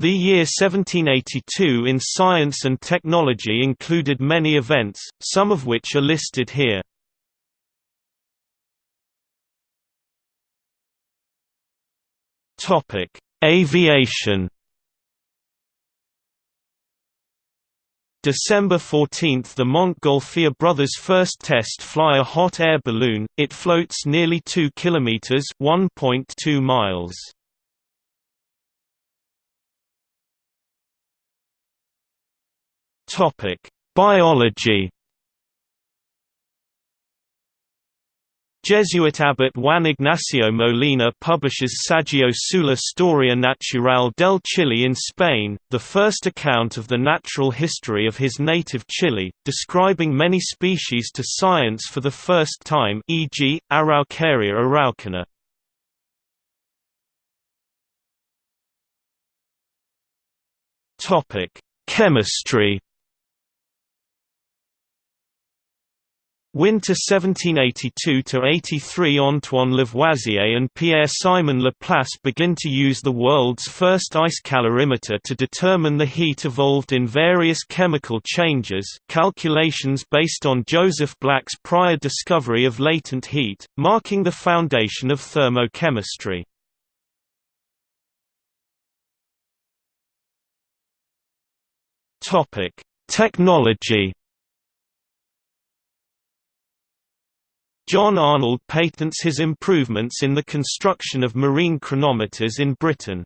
The year 1782 in science and technology included many events, some of which are listed here. Aviation December 14 – The Montgolfier brothers first test fly a hot air balloon, it floats nearly 2 kilometers (1.2 miles). Topic: Biology Jesuit abbot Juan Ignacio Molina publishes Saggio sulla storia naturale del Chile in Spain, the first account of the natural history of his native Chile, describing many species to science for the first time e.g., Araucaria araucana. Chemistry Winter 1782–83 Antoine Lavoisier and Pierre-Simon Laplace begin to use the world's first ice calorimeter to determine the heat evolved in various chemical changes calculations based on Joseph Black's prior discovery of latent heat, marking the foundation of thermochemistry. Technology John Arnold patents his improvements in the construction of marine chronometers in Britain.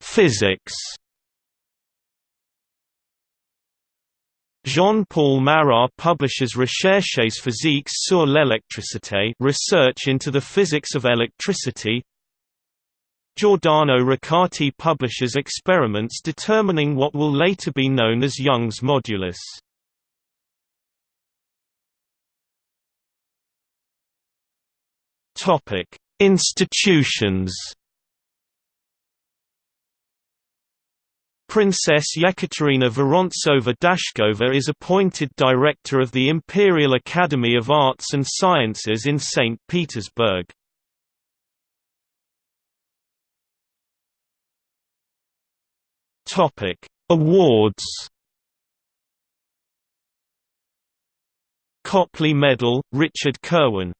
Physics. Jean-Paul Marat publishes Recherches physiques sur l'électricité, research into the physics of electricity, Giordano Riccati publishes experiments determining what will later be known as Young's modulus. Institutions. Princess Yekaterina Vorontsova-Dashkova is appointed director of the Imperial Academy of Arts and Sciences in St. Petersburg. Topic: Awards. Copley Medal, Richard Kirwan.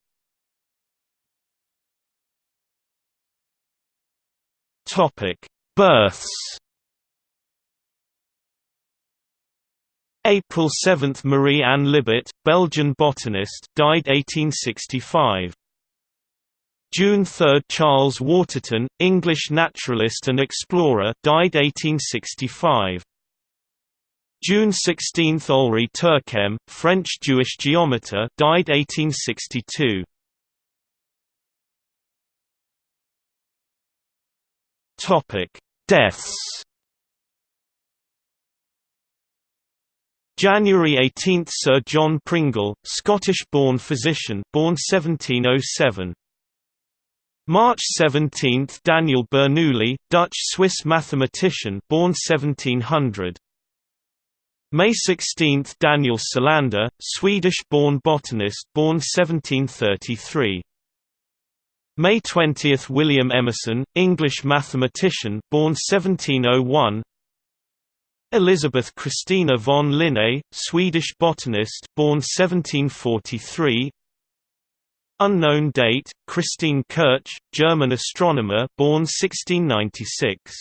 Topic: Births. April 7 – Marie Anne Libert, Belgian botanist died 1865. June 3 – Charles Waterton, English naturalist and explorer died 1865. June 16 – Olry Terquem, French Jewish geometer died 1862. Deaths January 18 – Sir John Pringle, Scottish-born physician born 1707 March 17 – Daniel Bernoulli, Dutch-Swiss mathematician born 1700 May 16 – Daniel Solander, Swedish-born botanist born 1733 May 20 – William Emerson, English mathematician born 1701 Elizabeth Christina von Linné, Swedish botanist born 1743 Unknown date, Christine Kirch, German astronomer born 1696.